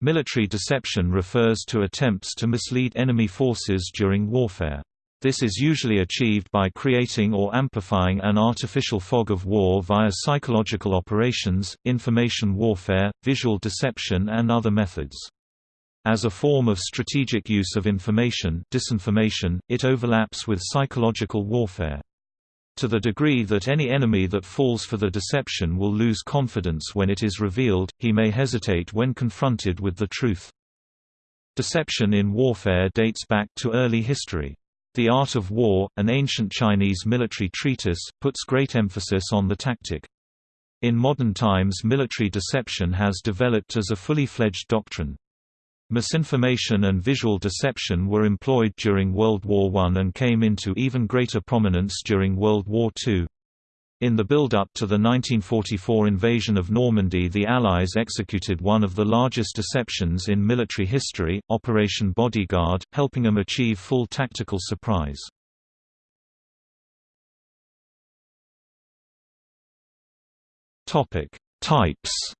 Military deception refers to attempts to mislead enemy forces during warfare. This is usually achieved by creating or amplifying an artificial fog of war via psychological operations, information warfare, visual deception and other methods. As a form of strategic use of information disinformation, it overlaps with psychological warfare. To the degree that any enemy that falls for the deception will lose confidence when it is revealed, he may hesitate when confronted with the truth. Deception in warfare dates back to early history. The Art of War, an ancient Chinese military treatise, puts great emphasis on the tactic. In modern times military deception has developed as a fully fledged doctrine. Misinformation and visual deception were employed during World War I and came into even greater prominence during World War II. In the build-up to the 1944 invasion of Normandy the Allies executed one of the largest deceptions in military history, Operation Bodyguard, helping them achieve full tactical surprise. Types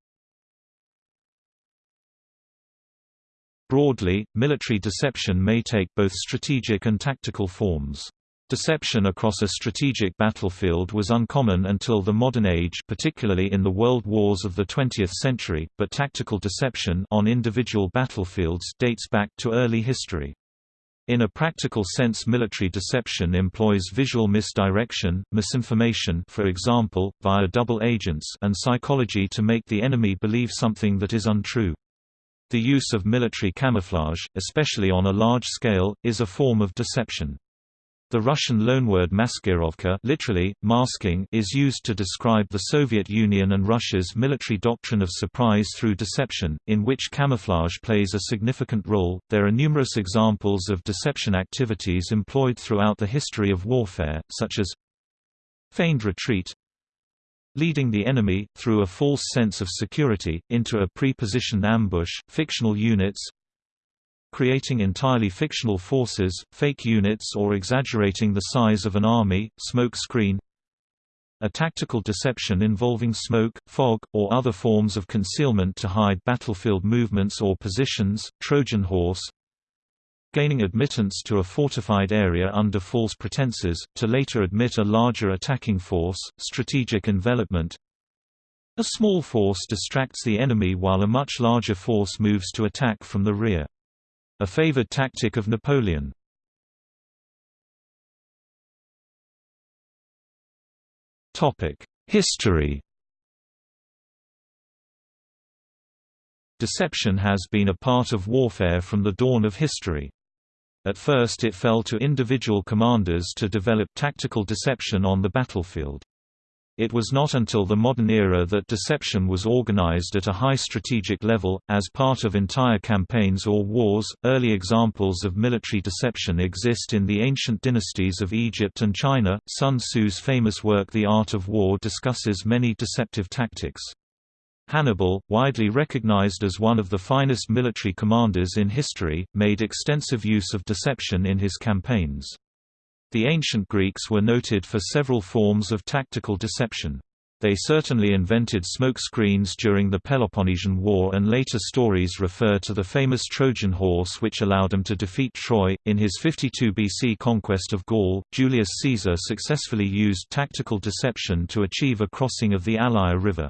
Broadly, military deception may take both strategic and tactical forms. Deception across a strategic battlefield was uncommon until the modern age particularly in the world wars of the 20th century, but tactical deception on individual battlefields dates back to early history. In a practical sense military deception employs visual misdirection, misinformation for example, via double agents and psychology to make the enemy believe something that is untrue. The use of military camouflage, especially on a large scale, is a form of deception. The Russian loanword maskirovka literally, masking is used to describe the Soviet Union and Russia's military doctrine of surprise through deception, in which camouflage plays a significant role. There are numerous examples of deception activities employed throughout the history of warfare, such as feigned retreat, leading the enemy, through a false sense of security, into a pre-positioned ambush, fictional units creating entirely fictional forces, fake units or exaggerating the size of an army, smoke screen a tactical deception involving smoke, fog, or other forms of concealment to hide battlefield movements or positions, Trojan horse gaining admittance to a fortified area under false pretenses, to later admit a larger attacking force, strategic envelopment A small force distracts the enemy while a much larger force moves to attack from the rear. A favored tactic of Napoleon. History Deception has been a part of warfare from the dawn of history. At first it fell to individual commanders to develop tactical deception on the battlefield. It was not until the modern era that deception was organized at a high strategic level, as part of entire campaigns or wars. Early examples of military deception exist in the ancient dynasties of Egypt and China. Sun Tzu's famous work The Art of War discusses many deceptive tactics. Hannibal, widely recognized as one of the finest military commanders in history, made extensive use of deception in his campaigns. The ancient Greeks were noted for several forms of tactical deception. They certainly invented smoke screens during the Peloponnesian War and later stories refer to the famous Trojan horse which allowed them to defeat Troy. In his 52 BC conquest of Gaul, Julius Caesar successfully used tactical deception to achieve a crossing of the Allier River.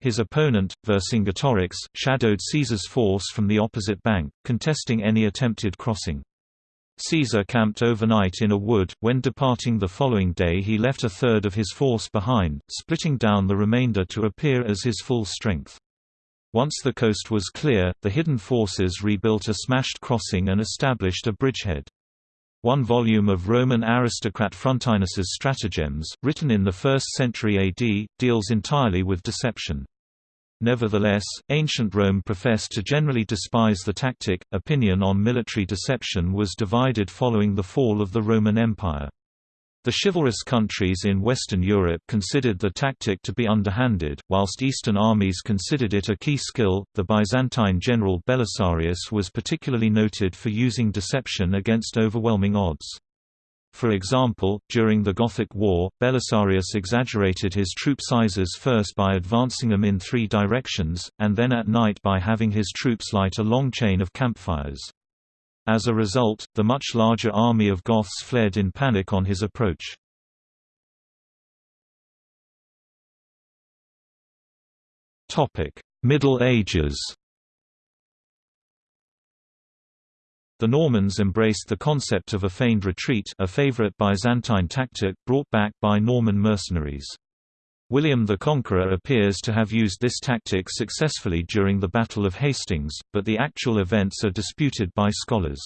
His opponent, Vercingetorix, shadowed Caesar's force from the opposite bank, contesting any attempted crossing. Caesar camped overnight in a wood, when departing the following day he left a third of his force behind, splitting down the remainder to appear as his full strength. Once the coast was clear, the hidden forces rebuilt a smashed crossing and established a bridgehead. One volume of Roman aristocrat Frontinus's Stratagems, written in the 1st century AD, deals entirely with deception. Nevertheless, ancient Rome professed to generally despise the tactic. Opinion on military deception was divided following the fall of the Roman Empire. The chivalrous countries in Western Europe considered the tactic to be underhanded, whilst Eastern armies considered it a key skill. The Byzantine general Belisarius was particularly noted for using deception against overwhelming odds. For example, during the Gothic War, Belisarius exaggerated his troop sizes first by advancing them in three directions, and then at night by having his troops light a long chain of campfires. As a result, the much larger army of Goths fled in panic on his approach. Middle Ages The Normans embraced the concept of a feigned retreat a favorite Byzantine tactic brought back by Norman mercenaries. William the Conqueror appears to have used this tactic successfully during the Battle of Hastings, but the actual events are disputed by scholars.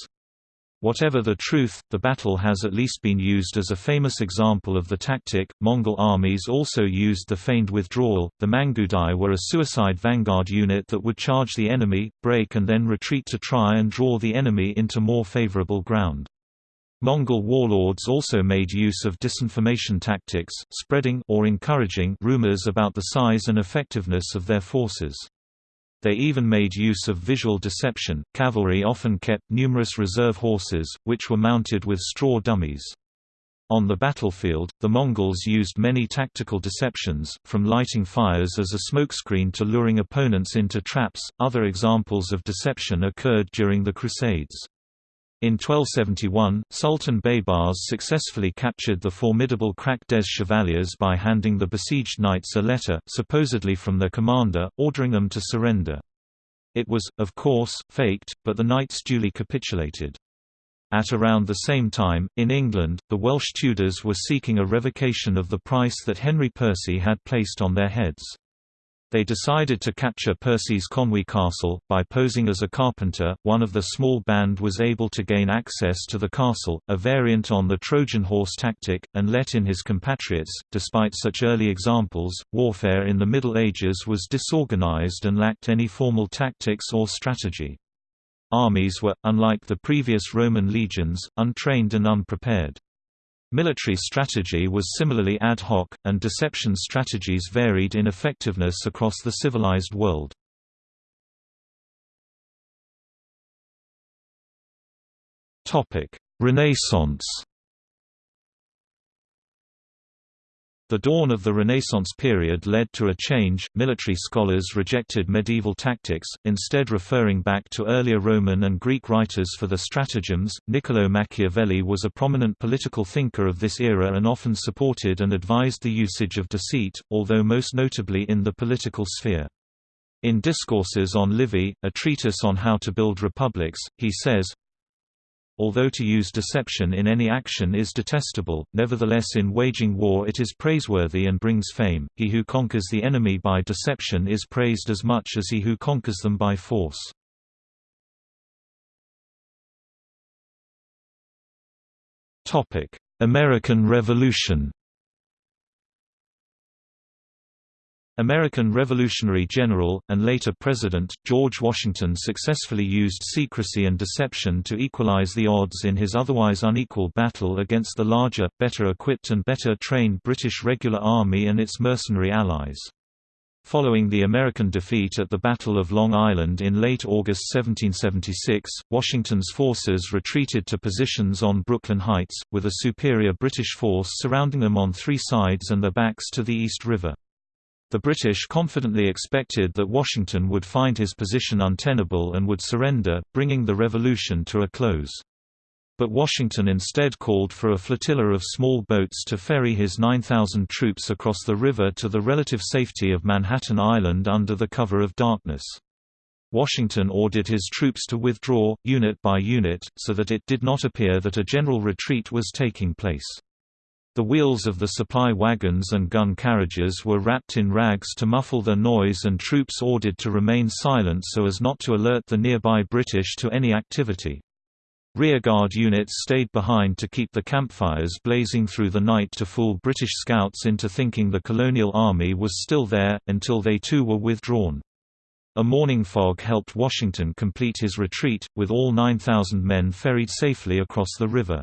Whatever the truth, the battle has at least been used as a famous example of the tactic. Mongol armies also used the feigned withdrawal. The Mangudai were a suicide vanguard unit that would charge the enemy, break, and then retreat to try and draw the enemy into more favorable ground. Mongol warlords also made use of disinformation tactics, spreading or encouraging rumors about the size and effectiveness of their forces. They even made use of visual deception. Cavalry often kept numerous reserve horses, which were mounted with straw dummies. On the battlefield, the Mongols used many tactical deceptions, from lighting fires as a smokescreen to luring opponents into traps. Other examples of deception occurred during the Crusades. In 1271, Sultan Baybars successfully captured the formidable Krak des Chevaliers by handing the besieged knights a letter, supposedly from their commander, ordering them to surrender. It was, of course, faked, but the knights duly capitulated. At around the same time, in England, the Welsh Tudors were seeking a revocation of the price that Henry Percy had placed on their heads. They decided to capture Percy's Conwy Castle. By posing as a carpenter, one of the small band was able to gain access to the castle, a variant on the Trojan horse tactic, and let in his compatriots. Despite such early examples, warfare in the Middle Ages was disorganized and lacked any formal tactics or strategy. Armies were, unlike the previous Roman legions, untrained and unprepared. Military strategy was similarly ad hoc, and deception strategies varied in effectiveness across the civilized world. Renaissance The dawn of the Renaissance period led to a change. Military scholars rejected medieval tactics, instead referring back to earlier Roman and Greek writers for the stratagems. Niccolo Machiavelli was a prominent political thinker of this era and often supported and advised the usage of deceit, although most notably in the political sphere. In Discourses on Livy, a treatise on how to build republics, he says, Although to use deception in any action is detestable, nevertheless in waging war it is praiseworthy and brings fame. He who conquers the enemy by deception is praised as much as he who conquers them by force. American Revolution American Revolutionary General, and later President, George Washington successfully used secrecy and deception to equalize the odds in his otherwise unequal battle against the larger, better equipped and better trained British regular army and its mercenary allies. Following the American defeat at the Battle of Long Island in late August 1776, Washington's forces retreated to positions on Brooklyn Heights, with a superior British force surrounding them on three sides and their backs to the East River. The British confidently expected that Washington would find his position untenable and would surrender, bringing the revolution to a close. But Washington instead called for a flotilla of small boats to ferry his 9,000 troops across the river to the relative safety of Manhattan Island under the cover of darkness. Washington ordered his troops to withdraw, unit by unit, so that it did not appear that a general retreat was taking place. The wheels of the supply wagons and gun carriages were wrapped in rags to muffle their noise and troops ordered to remain silent so as not to alert the nearby British to any activity. Rearguard units stayed behind to keep the campfires blazing through the night to fool British scouts into thinking the colonial army was still there, until they too were withdrawn. A morning fog helped Washington complete his retreat, with all 9,000 men ferried safely across the river.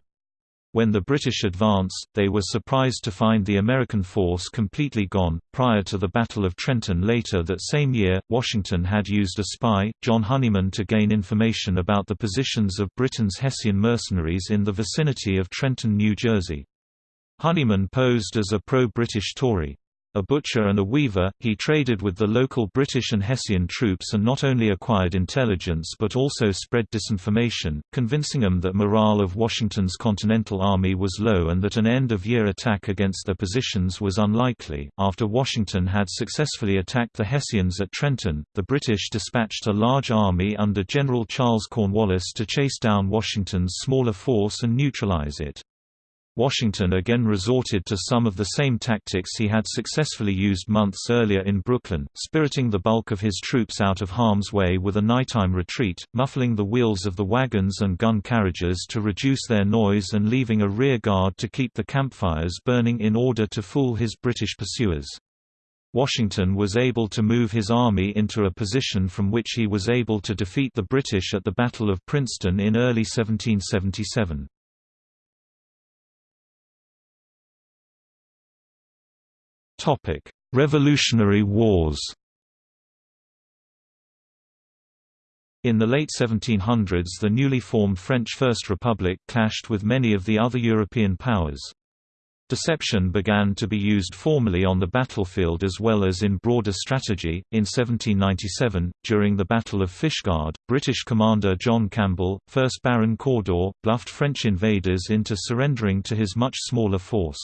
When the British advanced, they were surprised to find the American force completely gone. Prior to the Battle of Trenton later that same year, Washington had used a spy, John Honeyman, to gain information about the positions of Britain's Hessian mercenaries in the vicinity of Trenton, New Jersey. Honeyman posed as a pro-British Tory. A butcher and a weaver, he traded with the local British and Hessian troops and not only acquired intelligence but also spread disinformation, convincing them that morale of Washington's Continental Army was low and that an end-of-year attack against their positions was unlikely. After Washington had successfully attacked the Hessians at Trenton, the British dispatched a large army under General Charles Cornwallis to chase down Washington's smaller force and neutralize it. Washington again resorted to some of the same tactics he had successfully used months earlier in Brooklyn, spiriting the bulk of his troops out of harm's way with a nighttime retreat, muffling the wheels of the wagons and gun carriages to reduce their noise and leaving a rear guard to keep the campfires burning in order to fool his British pursuers. Washington was able to move his army into a position from which he was able to defeat the British at the Battle of Princeton in early 1777. Revolutionary Wars. In the late 1700s the newly formed French First Republic clashed with many of the other European powers. Deception began to be used formally on the battlefield as well as in broader strategy. In 1797, during the Battle of Fishguard, British commander John Campbell, 1st Baron Cawdor, bluffed French invaders into surrendering to his much smaller force.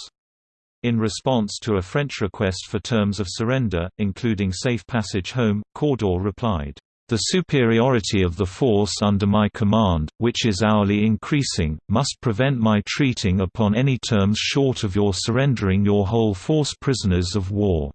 In response to a French request for terms of surrender, including safe passage home, Cawdor replied, "...the superiority of the force under my command, which is hourly increasing, must prevent my treating upon any terms short of your surrendering your whole force prisoners of war."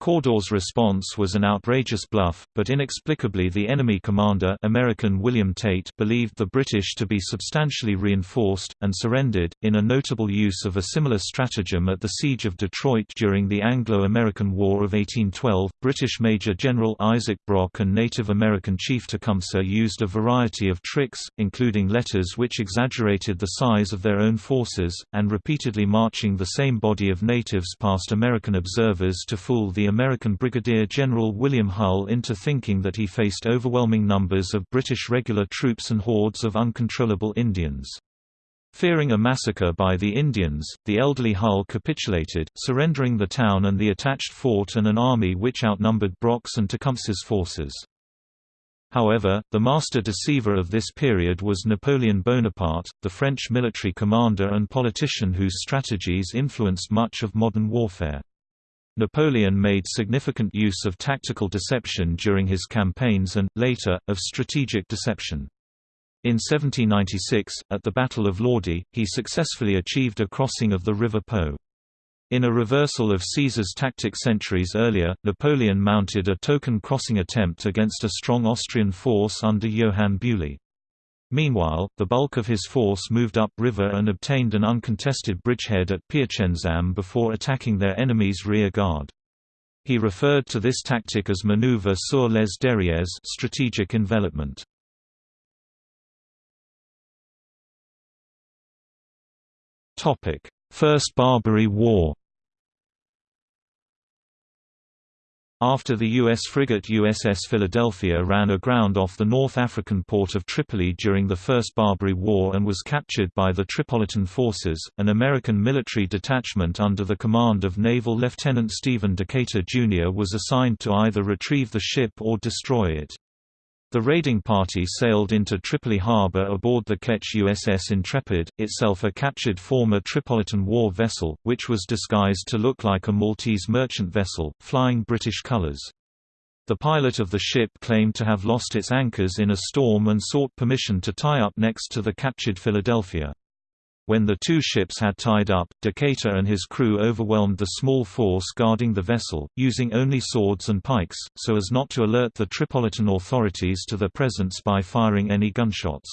Cawdor's response was an outrageous bluff, but inexplicably the enemy commander American William Tate believed the British to be substantially reinforced, and surrendered, in a notable use of a similar stratagem at the Siege of Detroit during the Anglo-American War of 1812. British Major General Isaac Brock and Native American Chief Tecumseh used a variety of tricks, including letters which exaggerated the size of their own forces, and repeatedly marching the same body of natives past American observers to fool the American Brigadier General William Hull into thinking that he faced overwhelming numbers of British regular troops and hordes of uncontrollable Indians. Fearing a massacre by the Indians, the elderly Hull capitulated, surrendering the town and the attached fort and an army which outnumbered Brock's and Tecumseh's forces. However, the master deceiver of this period was Napoleon Bonaparte, the French military commander and politician whose strategies influenced much of modern warfare. Napoleon made significant use of tactical deception during his campaigns and, later, of strategic deception. In 1796, at the Battle of Lodi, he successfully achieved a crossing of the River Po. In a reversal of Caesar's tactic centuries earlier, Napoleon mounted a token crossing attempt against a strong Austrian force under Johann Beaulieu. Meanwhile, the bulk of his force moved up river and obtained an uncontested bridgehead at Piacenzam before attacking their enemy's rear guard. He referred to this tactic as maneuver sur les derrières strategic envelopment. First Barbary War After the U.S. frigate USS Philadelphia ran aground off the North African port of Tripoli during the First Barbary War and was captured by the Tripolitan forces, an American military detachment under the command of Naval Lieutenant Stephen Decatur, Jr. was assigned to either retrieve the ship or destroy it. The raiding party sailed into Tripoli harbor aboard the ketch USS Intrepid, itself a captured former Tripolitan war vessel, which was disguised to look like a Maltese merchant vessel, flying British colors. The pilot of the ship claimed to have lost its anchors in a storm and sought permission to tie up next to the captured Philadelphia. When the two ships had tied up, Decatur and his crew overwhelmed the small force guarding the vessel, using only swords and pikes, so as not to alert the Tripolitan authorities to their presence by firing any gunshots.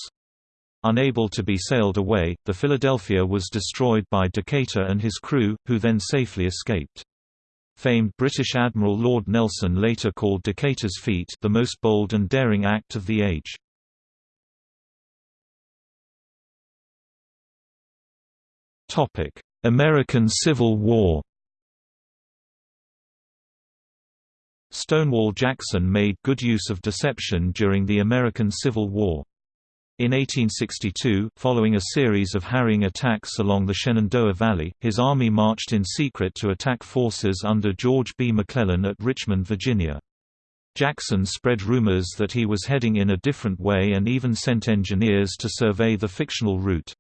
Unable to be sailed away, the Philadelphia was destroyed by Decatur and his crew, who then safely escaped. Famed British Admiral Lord Nelson later called Decatur's feat the most bold and daring act of the age. American Civil War Stonewall Jackson made good use of deception during the American Civil War. In 1862, following a series of harrying attacks along the Shenandoah Valley, his army marched in secret to attack forces under George B. McClellan at Richmond, Virginia. Jackson spread rumors that he was heading in a different way and even sent engineers to survey the fictional route.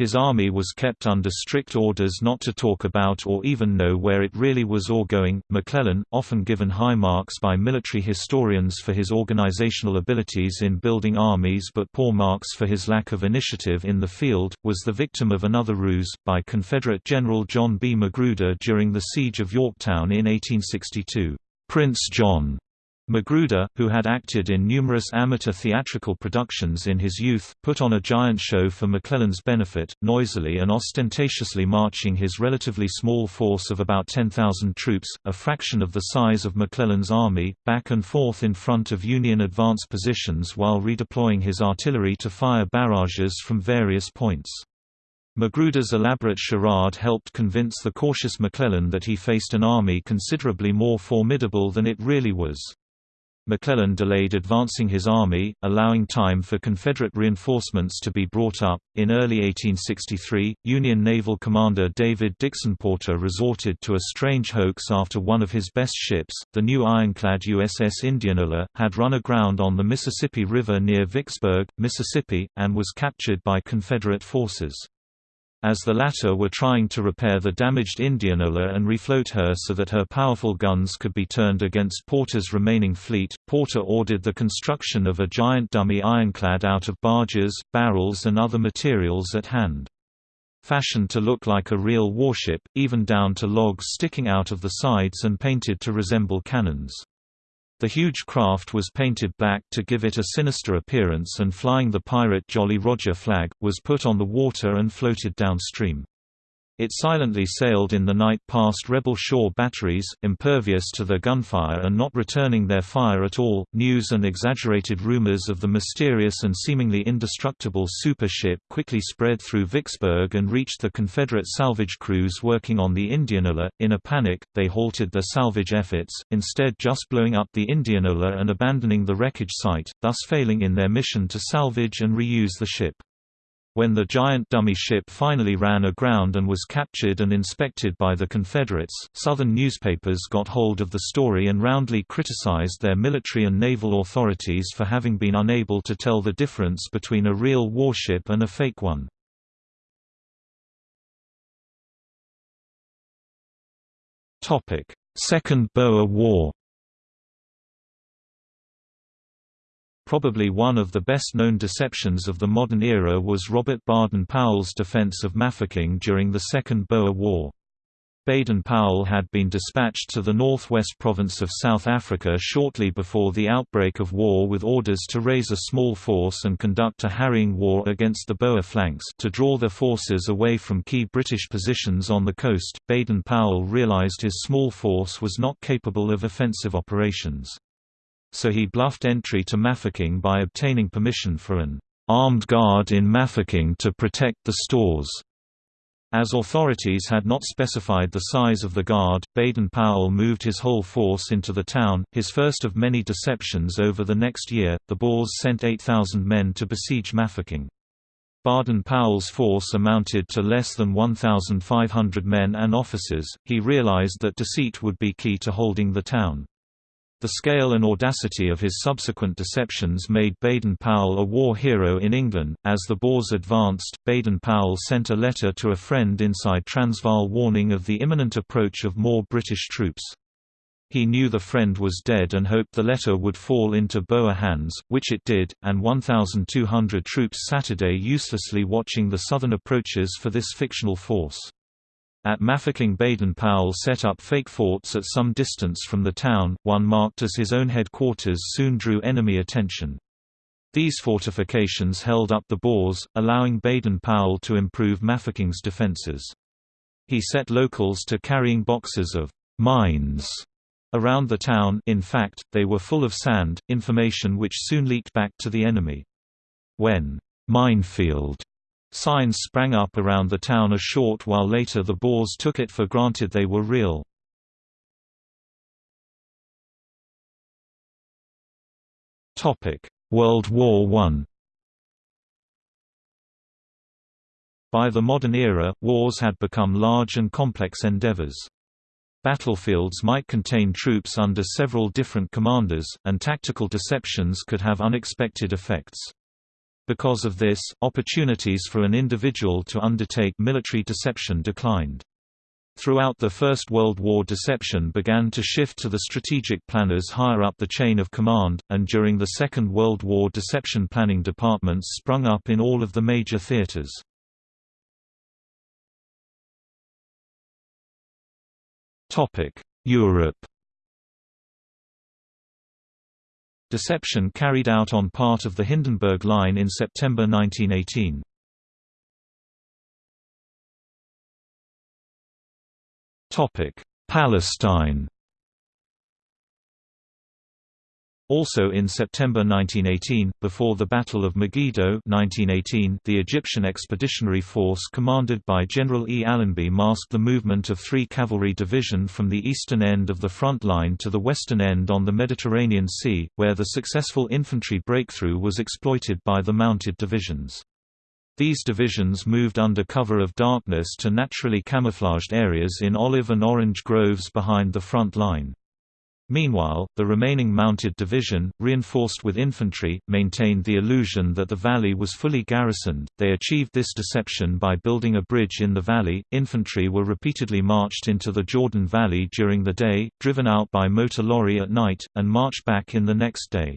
His army was kept under strict orders not to talk about or even know where it really was or going. McClellan, often given high marks by military historians for his organizational abilities in building armies but poor marks for his lack of initiative in the field, was the victim of another ruse, by Confederate General John B. Magruder during the Siege of Yorktown in 1862. Prince John Magruder, who had acted in numerous amateur theatrical productions in his youth, put on a giant show for McClellan's benefit, noisily and ostentatiously marching his relatively small force of about 10,000 troops, a fraction of the size of McClellan's army, back and forth in front of Union advance positions while redeploying his artillery to fire barrages from various points. Magruder's elaborate charade helped convince the cautious McClellan that he faced an army considerably more formidable than it really was. McClellan delayed advancing his army, allowing time for Confederate reinforcements to be brought up. In early 1863, Union Naval Commander David Dixon Porter resorted to a strange hoax after one of his best ships, the new ironclad USS Indianola, had run aground on the Mississippi River near Vicksburg, Mississippi, and was captured by Confederate forces as the latter were trying to repair the damaged Indianola and refloat her so that her powerful guns could be turned against Porter's remaining fleet. Porter ordered the construction of a giant dummy ironclad out of barges, barrels, and other materials at hand. Fashioned to look like a real warship, even down to logs sticking out of the sides and painted to resemble cannons. The huge craft was painted black to give it a sinister appearance and flying the pirate Jolly Roger flag, was put on the water and floated downstream. It silently sailed in the night past rebel shore batteries, impervious to their gunfire and not returning their fire at all. News and exaggerated rumors of the mysterious and seemingly indestructible super ship quickly spread through Vicksburg and reached the Confederate salvage crews working on the Indianola. In a panic, they halted their salvage efforts, instead just blowing up the Indianola and abandoning the wreckage site, thus failing in their mission to salvage and reuse the ship. When the giant dummy ship finally ran aground and was captured and inspected by the Confederates, Southern newspapers got hold of the story and roundly criticized their military and naval authorities for having been unable to tell the difference between a real warship and a fake one. Second Boer War Probably one of the best-known deceptions of the modern era was Robert Baden-Powell's defense of Mafeking during the Second Boer War. Baden-Powell had been dispatched to the northwest province of South Africa shortly before the outbreak of war with orders to raise a small force and conduct a harrying war against the Boer flanks to draw their forces away from key British positions on the coast. Baden-Powell realized his small force was not capable of offensive operations so he bluffed entry to Mafeking by obtaining permission for an armed guard in Mafeking to protect the stores. As authorities had not specified the size of the guard, Baden-Powell moved his whole force into the town, his first of many deceptions over the next year. The Boers sent 8,000 men to besiege Mafeking. Baden-Powell's force amounted to less than 1,500 men and officers. He realized that deceit would be key to holding the town. The scale and audacity of his subsequent deceptions made Baden-Powell a war hero in England. As the Boers advanced, Baden-Powell sent a letter to a friend inside Transvaal warning of the imminent approach of more British troops. He knew the friend was dead and hoped the letter would fall into Boer hands, which it did, and 1,200 troops Saturday uselessly watching the southern approaches for this fictional force. At Mafeking Baden-Powell set up fake forts at some distance from the town, one marked as his own headquarters soon drew enemy attention. These fortifications held up the Boers, allowing Baden-Powell to improve Mafeking's defences. He set locals to carrying boxes of «mines» around the town in fact, they were full of sand, information which soon leaked back to the enemy. When «minefield» Signs sprang up around the town a short while later the Boers took it for granted they were real. World War I By the modern era, wars had become large and complex endeavors. Battlefields might contain troops under several different commanders, and tactical deceptions could have unexpected effects. Because of this, opportunities for an individual to undertake military deception declined. Throughout the First World War deception began to shift to the strategic planners higher up the chain of command, and during the Second World War deception planning departments sprung up in all of the major theaters. Europe Deception carried out on part of the Hindenburg Line in September 1918. Palestine Also in September 1918, before the Battle of Megiddo 1918, the Egyptian Expeditionary Force commanded by General E. Allenby masked the movement of three cavalry division from the eastern end of the front line to the western end on the Mediterranean Sea, where the successful infantry breakthrough was exploited by the mounted divisions. These divisions moved under cover of darkness to naturally camouflaged areas in olive and orange groves behind the front line. Meanwhile, the remaining mounted division, reinforced with infantry, maintained the illusion that the valley was fully garrisoned. They achieved this deception by building a bridge in the valley. Infantry were repeatedly marched into the Jordan Valley during the day, driven out by motor lorry at night, and marched back in the next day.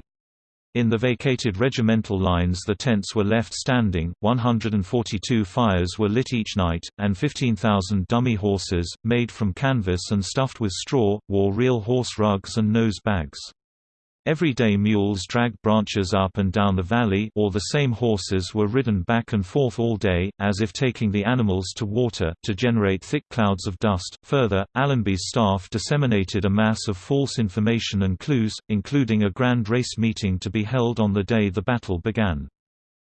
In the vacated regimental lines the tents were left standing, 142 fires were lit each night, and 15,000 dummy horses, made from canvas and stuffed with straw, wore real horse rugs and nose bags. Everyday mules dragged branches up and down the valley or the same horses were ridden back and forth all day, as if taking the animals to water, to generate thick clouds of dust. Further, Allenby's staff disseminated a mass of false information and clues, including a grand race meeting to be held on the day the battle began.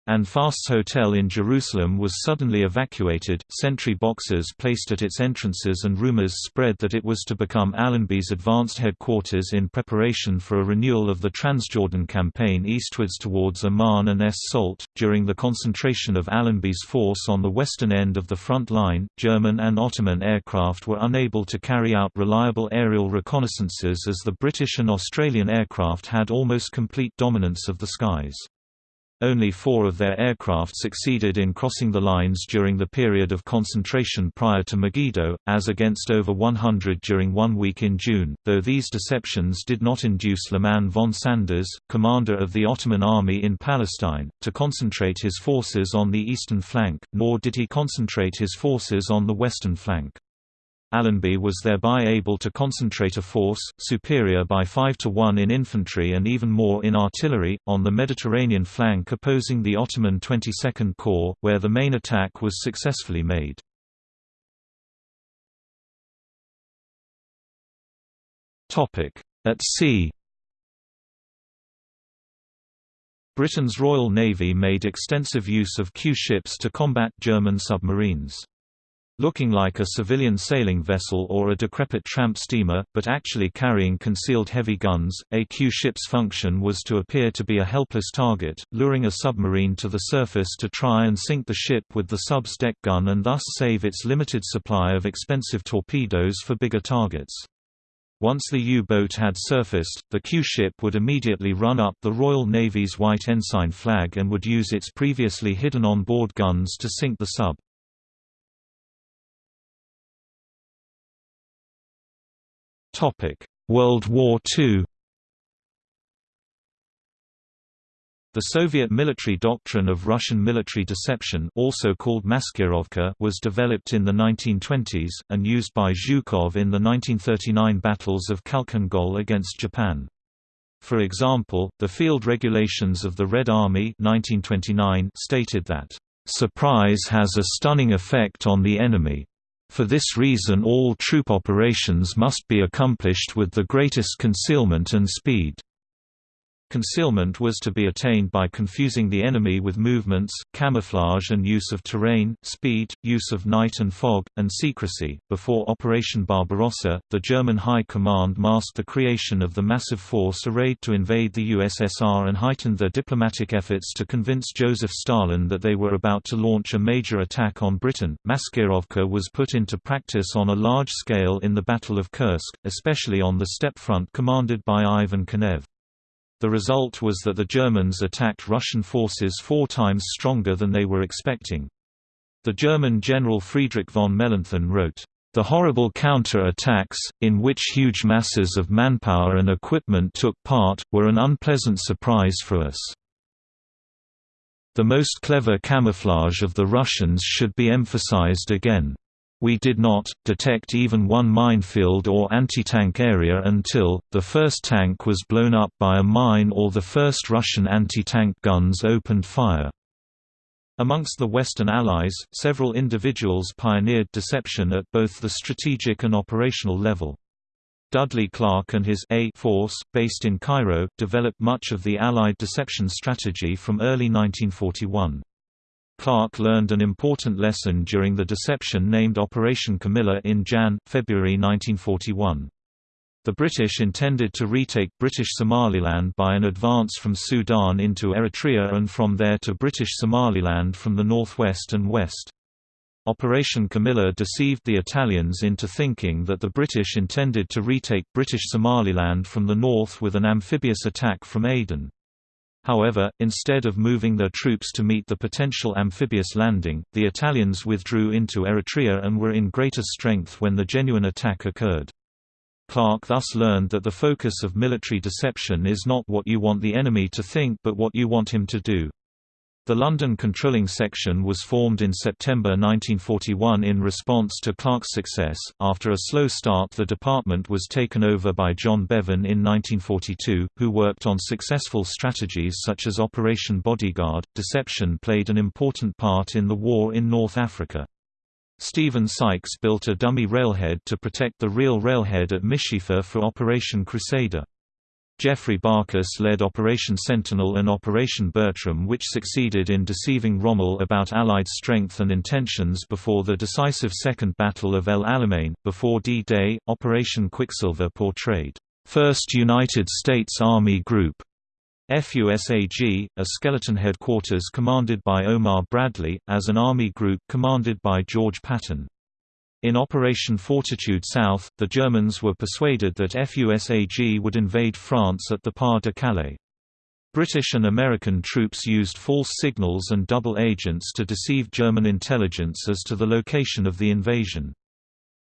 And Fast's hotel in Jerusalem was suddenly evacuated, sentry boxes placed at its entrances and rumors spread that it was to become Allenby's advanced headquarters in preparation for a renewal of the Transjordan campaign eastwards towards Amman and Es Salt. During the concentration of Allenby's force on the western end of the front line, German and Ottoman aircraft were unable to carry out reliable aerial reconnaissances as the British and Australian aircraft had almost complete dominance of the skies. Only four of their aircraft succeeded in crossing the lines during the period of concentration prior to Megiddo, as against over 100 during one week in June, though these deceptions did not induce Liman von Sanders, commander of the Ottoman army in Palestine, to concentrate his forces on the eastern flank, nor did he concentrate his forces on the western flank. Allenby was thereby able to concentrate a force, superior by 5 to 1 in infantry and even more in artillery, on the Mediterranean flank opposing the Ottoman 22nd Corps, where the main attack was successfully made. At sea Britain's Royal Navy made extensive use of Q ships to combat German submarines. Looking like a civilian sailing vessel or a decrepit tramp steamer, but actually carrying concealed heavy guns, a Q ship's function was to appear to be a helpless target, luring a submarine to the surface to try and sink the ship with the sub's deck gun and thus save its limited supply of expensive torpedoes for bigger targets. Once the U-boat had surfaced, the Q-ship would immediately run up the Royal Navy's white ensign flag and would use its previously hidden on-board guns to sink the sub. World War II The Soviet military doctrine of Russian military deception also called maskirovka was developed in the 1920s, and used by Zhukov in the 1939 battles of Khalkhin Gol against Japan. For example, the field regulations of the Red Army 1929 stated that, "...surprise has a stunning effect on the enemy." For this reason all troop operations must be accomplished with the greatest concealment and speed. Concealment was to be attained by confusing the enemy with movements, camouflage and use of terrain, speed, use of night and fog, and secrecy. Before Operation Barbarossa, the German High Command masked the creation of the massive force arrayed to invade the USSR and heightened their diplomatic efforts to convince Joseph Stalin that they were about to launch a major attack on Britain. Maskirovka was put into practice on a large scale in the Battle of Kursk, especially on the steppe front commanded by Ivan Konev. The result was that the Germans attacked Russian forces four times stronger than they were expecting. The German General Friedrich von Mellenthin wrote, "...the horrible counter-attacks, in which huge masses of manpower and equipment took part, were an unpleasant surprise for us. The most clever camouflage of the Russians should be emphasized again." We did not, detect even one minefield or anti-tank area until, the first tank was blown up by a mine or the first Russian anti-tank guns opened fire. Amongst the Western Allies, several individuals pioneered deception at both the strategic and operational level. Dudley Clarke and his A force, based in Cairo, developed much of the Allied deception strategy from early 1941. Clarke learned an important lesson during the deception named Operation Camilla in Jan-February 1941. The British intended to retake British Somaliland by an advance from Sudan into Eritrea and from there to British Somaliland from the northwest and west. Operation Camilla deceived the Italians into thinking that the British intended to retake British Somaliland from the north with an amphibious attack from Aden. However, instead of moving their troops to meet the potential amphibious landing, the Italians withdrew into Eritrea and were in greater strength when the genuine attack occurred. Clarke thus learned that the focus of military deception is not what you want the enemy to think but what you want him to do. The London Controlling Section was formed in September 1941 in response to Clarke's success. After a slow start, the department was taken over by John Bevan in 1942, who worked on successful strategies such as Operation Bodyguard. Deception played an important part in the war in North Africa. Stephen Sykes built a dummy railhead to protect the real railhead at Misheifa for Operation Crusader. Geoffrey Barkas led Operation Sentinel and Operation Bertram which succeeded in deceiving Rommel about Allied strength and intentions before the decisive Second Battle of El Alamein. Before D-Day, Operation Quicksilver portrayed, 1st United States Army Group, FUSAG, a skeleton headquarters commanded by Omar Bradley, as an army group commanded by George Patton. In Operation Fortitude South, the Germans were persuaded that FUSAG would invade France at the Pas de Calais. British and American troops used false signals and double agents to deceive German intelligence as to the location of the invasion.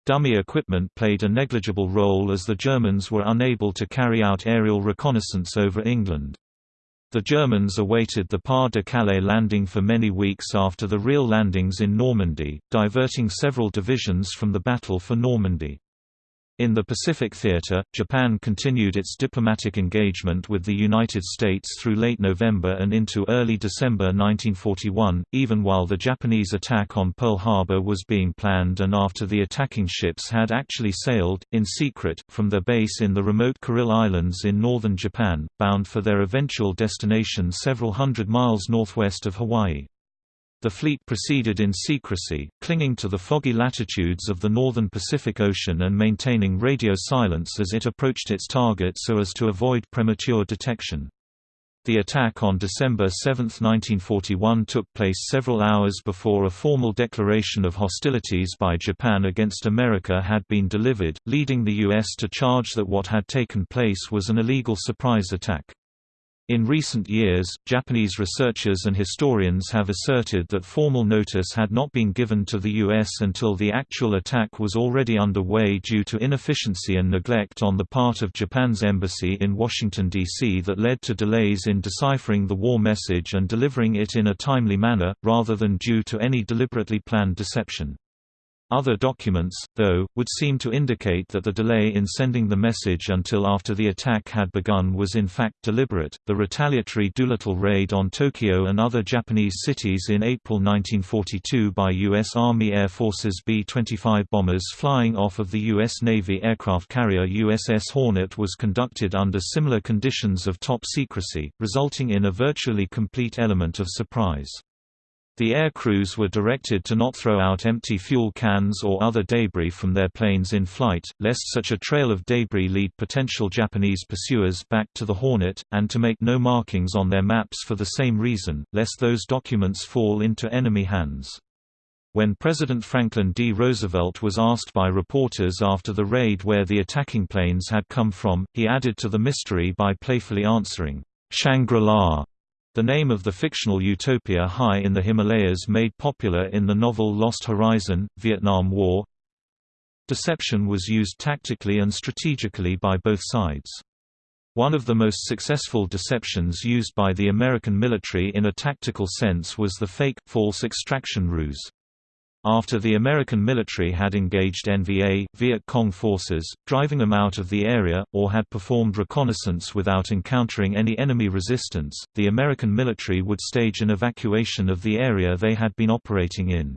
Dummy equipment played a negligible role as the Germans were unable to carry out aerial reconnaissance over England. The Germans awaited the Pas de Calais landing for many weeks after the real landings in Normandy, diverting several divisions from the battle for Normandy. In the Pacific Theater, Japan continued its diplomatic engagement with the United States through late November and into early December 1941, even while the Japanese attack on Pearl Harbor was being planned and after the attacking ships had actually sailed, in secret, from their base in the remote Kuril Islands in northern Japan, bound for their eventual destination several hundred miles northwest of Hawaii. The fleet proceeded in secrecy, clinging to the foggy latitudes of the northern Pacific Ocean and maintaining radio silence as it approached its target so as to avoid premature detection. The attack on December 7, 1941 took place several hours before a formal declaration of hostilities by Japan against America had been delivered, leading the U.S. to charge that what had taken place was an illegal surprise attack. In recent years, Japanese researchers and historians have asserted that formal notice had not been given to the U.S. until the actual attack was already underway due to inefficiency and neglect on the part of Japan's embassy in Washington, D.C. that led to delays in deciphering the war message and delivering it in a timely manner, rather than due to any deliberately planned deception. Other documents, though, would seem to indicate that the delay in sending the message until after the attack had begun was in fact deliberate. The retaliatory Doolittle raid on Tokyo and other Japanese cities in April 1942 by U.S. Army Air Force's B 25 bombers flying off of the U.S. Navy aircraft carrier USS Hornet was conducted under similar conditions of top secrecy, resulting in a virtually complete element of surprise. The air crews were directed to not throw out empty fuel cans or other debris from their planes in flight, lest such a trail of debris lead potential Japanese pursuers back to the Hornet, and to make no markings on their maps for the same reason, lest those documents fall into enemy hands. When President Franklin D. Roosevelt was asked by reporters after the raid where the attacking planes had come from, he added to the mystery by playfully answering, "'Shangri-La' The name of the fictional utopia high in the Himalayas made popular in the novel Lost Horizon, Vietnam War. Deception was used tactically and strategically by both sides. One of the most successful deceptions used by the American military in a tactical sense was the fake, false extraction ruse. After the American military had engaged NVA, Viet Cong forces, driving them out of the area, or had performed reconnaissance without encountering any enemy resistance, the American military would stage an evacuation of the area they had been operating in.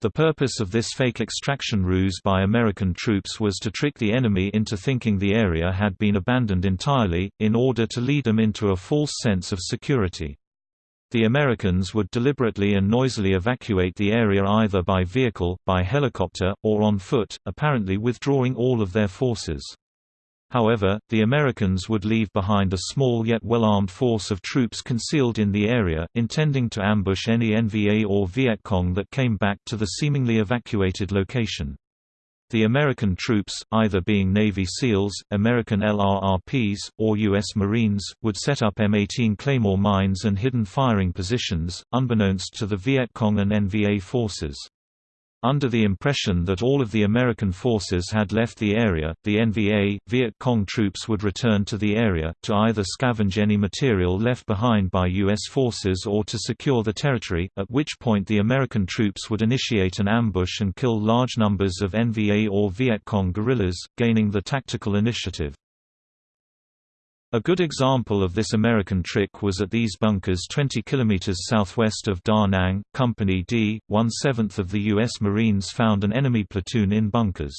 The purpose of this fake extraction ruse by American troops was to trick the enemy into thinking the area had been abandoned entirely, in order to lead them into a false sense of security. The Americans would deliberately and noisily evacuate the area either by vehicle, by helicopter, or on foot, apparently withdrawing all of their forces. However, the Americans would leave behind a small yet well-armed force of troops concealed in the area, intending to ambush any NVA or Viet Cong that came back to the seemingly evacuated location. The American troops, either being Navy SEALs, American LRRPs, or U.S. Marines, would set up M18 Claymore mines and hidden firing positions, unbeknownst to the Viet Cong and NVA forces. Under the impression that all of the American forces had left the area, the NVA, Viet Cong troops would return to the area, to either scavenge any material left behind by U.S. forces or to secure the territory, at which point the American troops would initiate an ambush and kill large numbers of NVA or Viet Cong guerrillas, gaining the tactical initiative. A good example of this American trick was at these bunkers 20 km southwest of Da Nang. Company D, one-seventh of the U.S. Marines found an enemy platoon in bunkers.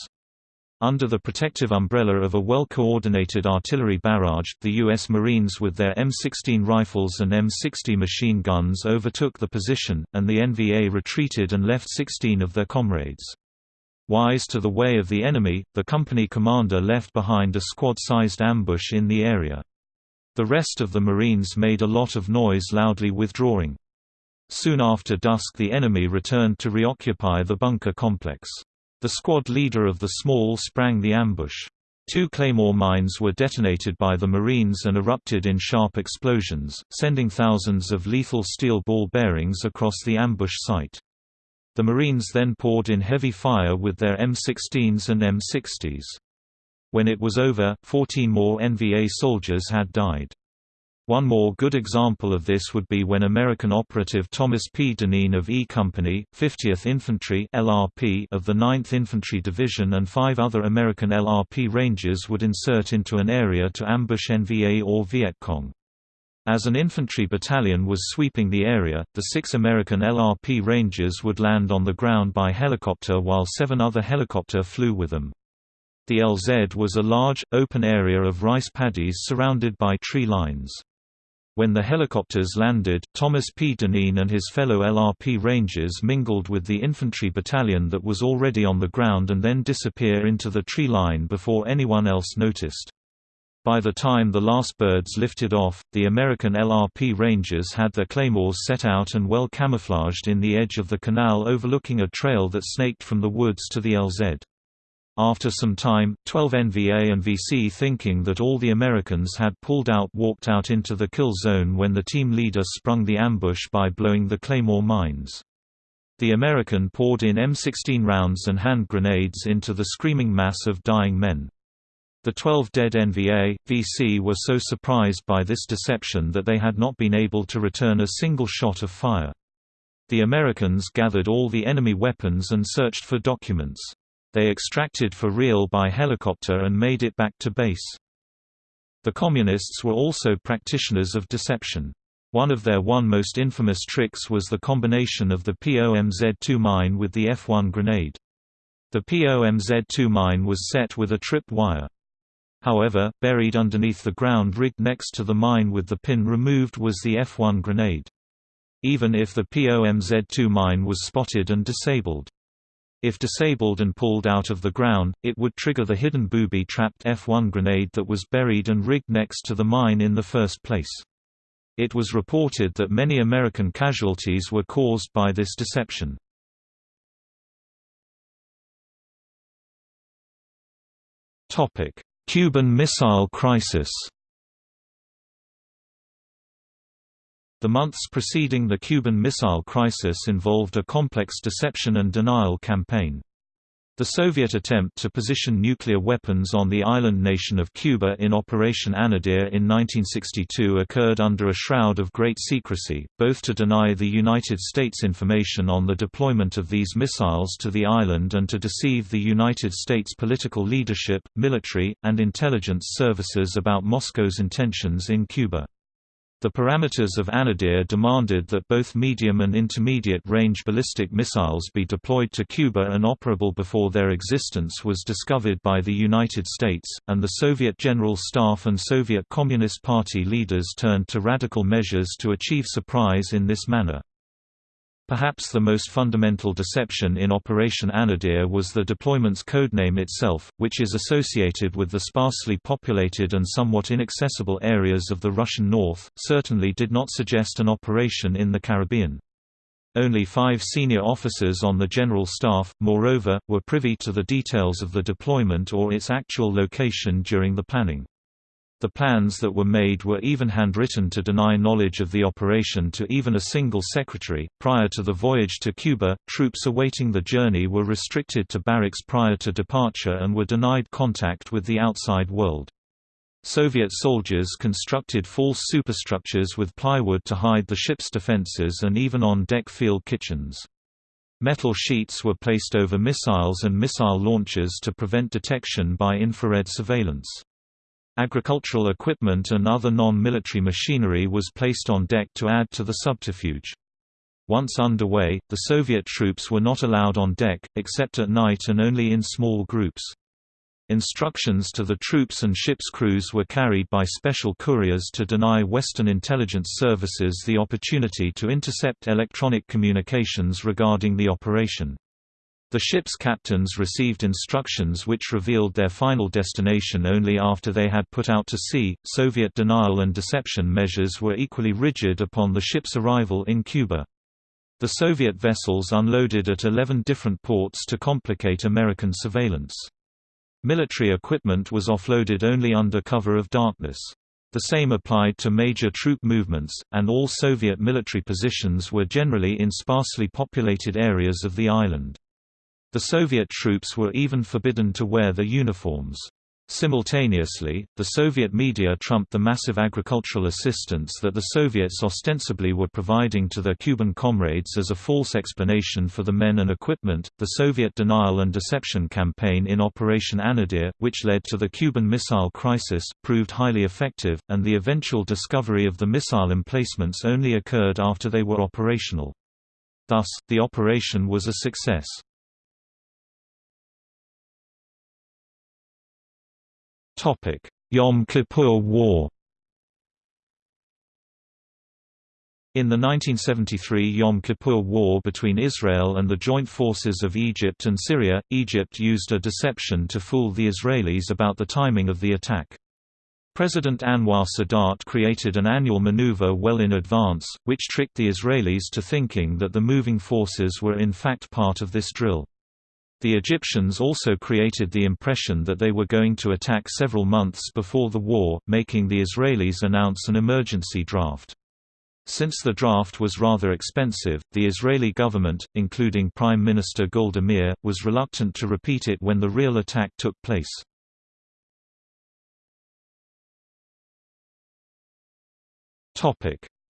Under the protective umbrella of a well-coordinated artillery barrage, the U.S. Marines with their M16 rifles and M60 machine guns overtook the position, and the NVA retreated and left 16 of their comrades. Wise to the way of the enemy, the company commander left behind a squad-sized ambush in the area. The rest of the Marines made a lot of noise loudly withdrawing. Soon after dusk the enemy returned to reoccupy the bunker complex. The squad leader of the small sprang the ambush. Two claymore mines were detonated by the Marines and erupted in sharp explosions, sending thousands of lethal steel ball bearings across the ambush site. The Marines then poured in heavy fire with their M16s and M60s. When it was over, 14 more NVA soldiers had died. One more good example of this would be when American operative Thomas P. Dineen of E Company, 50th Infantry (LRP) of the 9th Infantry Division and five other American LRP Rangers would insert into an area to ambush NVA or Viet Cong. As an infantry battalion was sweeping the area, the six American LRP Rangers would land on the ground by helicopter while seven other helicopter flew with them. The LZ was a large, open area of rice paddies surrounded by tree lines. When the helicopters landed, Thomas P. Dineen and his fellow LRP Rangers mingled with the infantry battalion that was already on the ground and then disappear into the tree line before anyone else noticed. By the time the last birds lifted off, the American LRP Rangers had their claymores set out and well camouflaged in the edge of the canal overlooking a trail that snaked from the woods to the LZ. After some time, 12 NVA and VC thinking that all the Americans had pulled out walked out into the kill zone when the team leader sprung the ambush by blowing the claymore mines. The American poured in M16 rounds and hand grenades into the screaming mass of dying men. The 12 dead NVA, VC were so surprised by this deception that they had not been able to return a single shot of fire. The Americans gathered all the enemy weapons and searched for documents. They extracted for real by helicopter and made it back to base. The Communists were also practitioners of deception. One of their one most infamous tricks was the combination of the POMZ-2 mine with the F-1 grenade. The POMZ-2 mine was set with a trip wire. However, buried underneath the ground rigged next to the mine with the pin removed was the F-1 grenade. Even if the POMZ-2 mine was spotted and disabled. If disabled and pulled out of the ground, it would trigger the hidden booby-trapped F-1 grenade that was buried and rigged next to the mine in the first place. It was reported that many American casualties were caused by this deception. Cuban Missile Crisis The months preceding the Cuban Missile Crisis involved a complex deception and denial campaign. The Soviet attempt to position nuclear weapons on the island nation of Cuba in Operation Anadyr in 1962 occurred under a shroud of great secrecy, both to deny the United States information on the deployment of these missiles to the island and to deceive the United States political leadership, military, and intelligence services about Moscow's intentions in Cuba. The parameters of Anadyr demanded that both medium and intermediate-range ballistic missiles be deployed to Cuba and operable before their existence was discovered by the United States, and the Soviet General Staff and Soviet Communist Party leaders turned to radical measures to achieve surprise in this manner. Perhaps the most fundamental deception in Operation Anadyr was the deployment's codename itself, which is associated with the sparsely populated and somewhat inaccessible areas of the Russian north, certainly did not suggest an operation in the Caribbean. Only five senior officers on the General Staff, moreover, were privy to the details of the deployment or its actual location during the planning. The plans that were made were even handwritten to deny knowledge of the operation to even a single secretary. Prior to the voyage to Cuba, troops awaiting the journey were restricted to barracks prior to departure and were denied contact with the outside world. Soviet soldiers constructed false superstructures with plywood to hide the ship's defenses and even on-deck field kitchens. Metal sheets were placed over missiles and missile launchers to prevent detection by infrared surveillance. Agricultural equipment and other non-military machinery was placed on deck to add to the subterfuge. Once underway, the Soviet troops were not allowed on deck, except at night and only in small groups. Instructions to the troops and ship's crews were carried by special couriers to deny Western intelligence services the opportunity to intercept electronic communications regarding the operation. The ship's captains received instructions which revealed their final destination only after they had put out to sea. Soviet denial and deception measures were equally rigid upon the ship's arrival in Cuba. The Soviet vessels unloaded at 11 different ports to complicate American surveillance. Military equipment was offloaded only under cover of darkness. The same applied to major troop movements, and all Soviet military positions were generally in sparsely populated areas of the island. The Soviet troops were even forbidden to wear their uniforms. Simultaneously, the Soviet media trumped the massive agricultural assistance that the Soviets ostensibly were providing to their Cuban comrades as a false explanation for the men and equipment. The Soviet denial and deception campaign in Operation Anadyr, which led to the Cuban Missile Crisis, proved highly effective, and the eventual discovery of the missile emplacements only occurred after they were operational. Thus, the operation was a success. Topic: Yom Kippur War. In the 1973 Yom Kippur War between Israel and the joint forces of Egypt and Syria, Egypt used a deception to fool the Israelis about the timing of the attack. President Anwar Sadat created an annual maneuver well in advance, which tricked the Israelis to thinking that the moving forces were in fact part of this drill. The Egyptians also created the impression that they were going to attack several months before the war, making the Israelis announce an emergency draft. Since the draft was rather expensive, the Israeli government, including Prime Minister Golda Meir, was reluctant to repeat it when the real attack took place.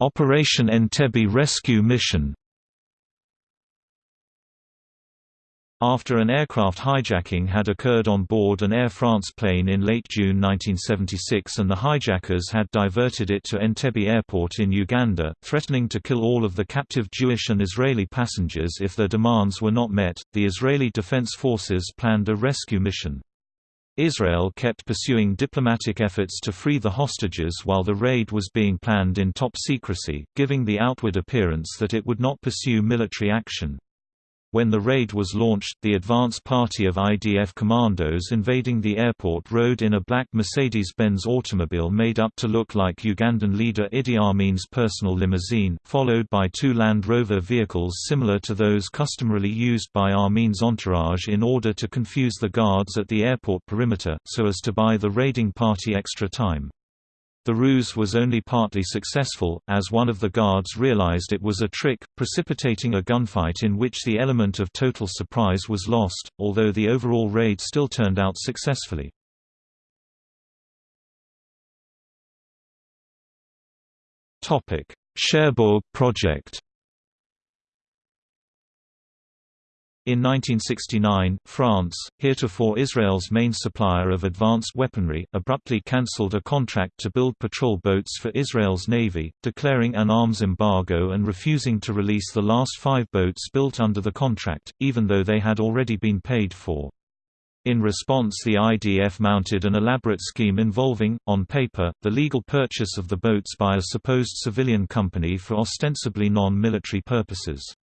Operation Entebbe rescue mission After an aircraft hijacking had occurred on board an Air France plane in late June 1976 and the hijackers had diverted it to Entebbe Airport in Uganda, threatening to kill all of the captive Jewish and Israeli passengers if their demands were not met, the Israeli Defense Forces planned a rescue mission. Israel kept pursuing diplomatic efforts to free the hostages while the raid was being planned in top secrecy, giving the outward appearance that it would not pursue military action. When the raid was launched, the advance party of IDF commandos invading the airport rode in a black Mercedes-Benz automobile made up to look like Ugandan leader Idi Amin's personal limousine, followed by two Land Rover vehicles similar to those customarily used by Amin's entourage in order to confuse the guards at the airport perimeter, so as to buy the raiding party extra time. The ruse was only partly successful, as one of the guards realized it was a trick, precipitating a gunfight in which the element of total surprise was lost, although the overall raid still turned out successfully. Cherbourg project In 1969, France, heretofore Israel's main supplier of advanced weaponry, abruptly cancelled a contract to build patrol boats for Israel's navy, declaring an arms embargo and refusing to release the last five boats built under the contract, even though they had already been paid for. In response the IDF mounted an elaborate scheme involving, on paper, the legal purchase of the boats by a supposed civilian company for ostensibly non-military purposes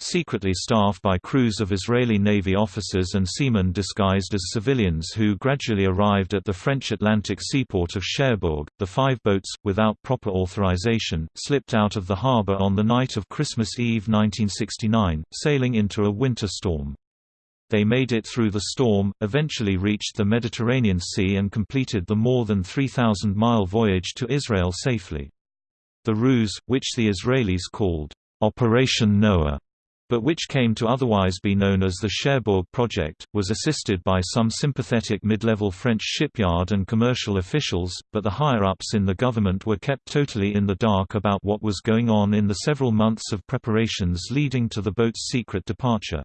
secretly staffed by crews of Israeli Navy officers and seamen disguised as civilians who gradually arrived at the French Atlantic seaport of Cherbourg. The five boats, without proper authorization, slipped out of the harbor on the night of Christmas Eve 1969, sailing into a winter storm. They made it through the storm, eventually reached the Mediterranean Sea and completed the more than 3,000-mile voyage to Israel safely. The ruse, which the Israelis called Operation Noah, but which came to otherwise be known as the Cherbourg Project, was assisted by some sympathetic mid-level French shipyard and commercial officials, but the higher-ups in the government were kept totally in the dark about what was going on in the several months of preparations leading to the boat's secret departure.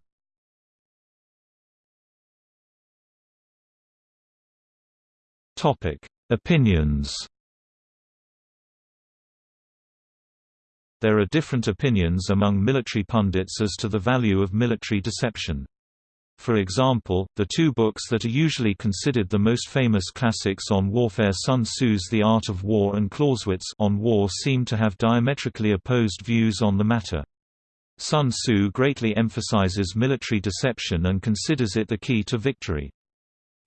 Opinions There are different opinions among military pundits as to the value of military deception. For example, the two books that are usually considered the most famous classics on warfare Sun Tzu's The Art of War and Clausewitz on War seem to have diametrically opposed views on the matter. Sun Tzu greatly emphasizes military deception and considers it the key to victory.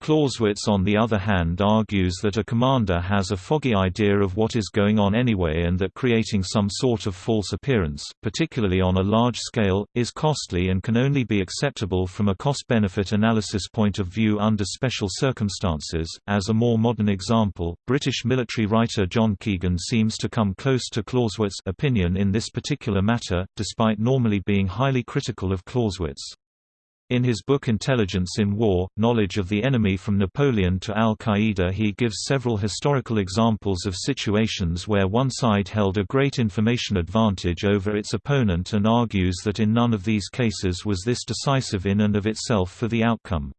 Clausewitz on the other hand argues that a commander has a foggy idea of what is going on anyway and that creating some sort of false appearance, particularly on a large scale, is costly and can only be acceptable from a cost-benefit analysis point of view under special circumstances. As a more modern example, British military writer John Keegan seems to come close to Clausewitz's opinion in this particular matter, despite normally being highly critical of Clausewitz. In his book Intelligence in War, Knowledge of the Enemy from Napoleon to Al-Qaeda he gives several historical examples of situations where one side held a great information advantage over its opponent and argues that in none of these cases was this decisive in and of itself for the outcome.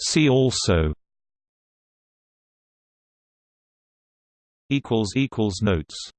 See also Notes